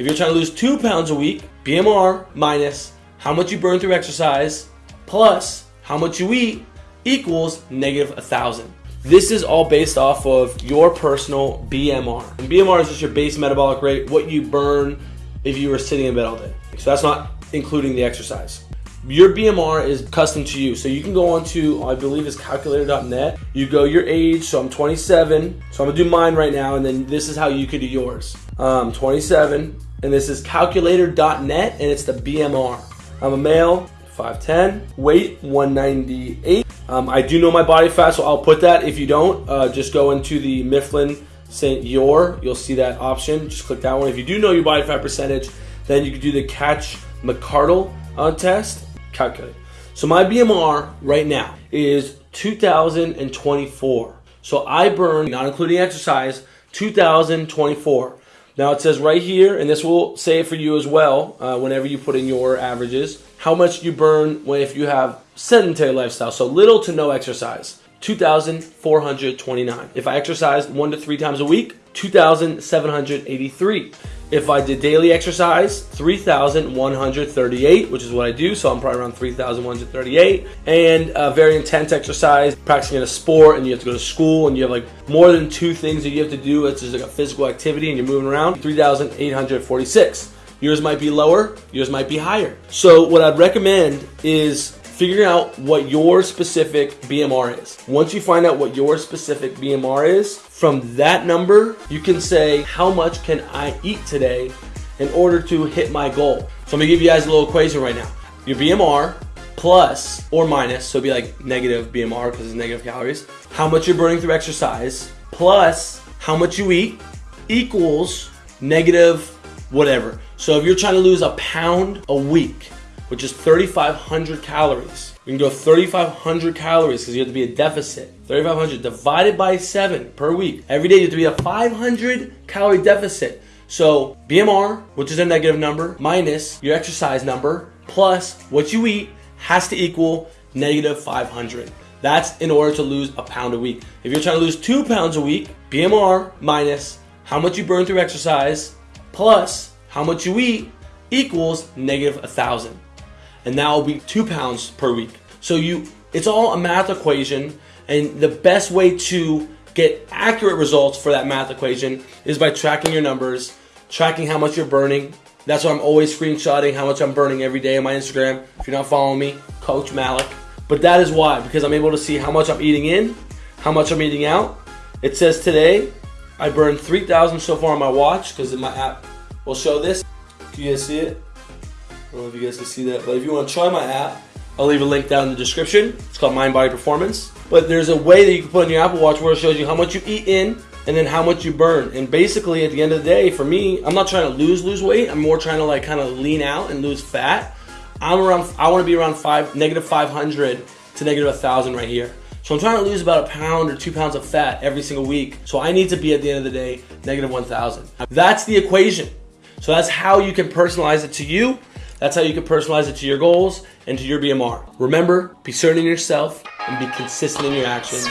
If you're trying to lose two pounds a week, BMR minus how much you burn through exercise plus how much you eat equals negative a thousand. This is all based off of your personal BMR. And BMR is just your base metabolic rate, what you burn if you were sitting in bed all day. So that's not including the exercise. Your BMR is custom to you. So you can go onto, I believe it's calculator.net. You go your age, so I'm 27. So I'm gonna do mine right now, and then this is how you could do yours. Um, 27, and this is calculator.net, and it's the BMR. I'm a male, 5'10", weight 198. Um, I do know my body fat, so I'll put that. If you don't, uh, just go into the Mifflin St. Jeor. You'll see that option. Just click that one. If you do know your body fat percentage, then you can do the Catch McCardle uh, test. Calculate. So my BMR right now is 2024. So I burn, not including exercise, 2024. Now it says right here, and this will say it for you as well uh, whenever you put in your averages, how much you burn when if you have sedentary lifestyle, so little to no exercise. 2,429. If I exercised one to three times a week, 2,783. If I did daily exercise, 3,138, which is what I do, so I'm probably around 3,138. And uh, very intense exercise, practicing in a sport, and you have to go to school, and you have like more than two things that you have to do. It's just like a physical activity, and you're moving around, 3,846. Yours might be lower, yours might be higher. So what I'd recommend is figuring out what your specific BMR is. Once you find out what your specific BMR is, from that number, you can say, how much can I eat today in order to hit my goal? So I'm gonna give you guys a little equation right now. Your BMR plus or minus, so it'd be like negative BMR because it's negative calories, how much you're burning through exercise, plus how much you eat equals negative whatever. So if you're trying to lose a pound a week, which is 3,500 calories. We can go 3,500 calories because you have to be a deficit. 3,500 divided by 7 per week. Every day you have to be a 500 calorie deficit. So BMR, which is a negative number, minus your exercise number, plus what you eat has to equal negative 500. That's in order to lose a pound a week. If you're trying to lose two pounds a week, BMR minus how much you burn through exercise, plus how much you eat equals negative a thousand and that will be two pounds per week. So you, it's all a math equation, and the best way to get accurate results for that math equation is by tracking your numbers, tracking how much you're burning. That's why I'm always screenshotting how much I'm burning every day on my Instagram. If you're not following me, Coach Malik. But that is why, because I'm able to see how much I'm eating in, how much I'm eating out. It says today I burned 3,000 so far on my watch because my app will show this. Can you guys see it? I don't know if you guys can see that, but if you want to try my app, I'll leave a link down in the description. It's called Mind Body Performance. But there's a way that you can put on your Apple Watch where it shows you how much you eat in and then how much you burn. And basically, at the end of the day, for me, I'm not trying to lose lose weight. I'm more trying to like kind of lean out and lose fat. I'm around. I want to be around five negative 500 to negative 1,000 right here. So I'm trying to lose about a pound or two pounds of fat every single week. So I need to be at the end of the day negative 1,000. That's the equation. So that's how you can personalize it to you that's how you can personalize it to your goals and to your BMR. Remember, be certain in yourself and be consistent in your actions.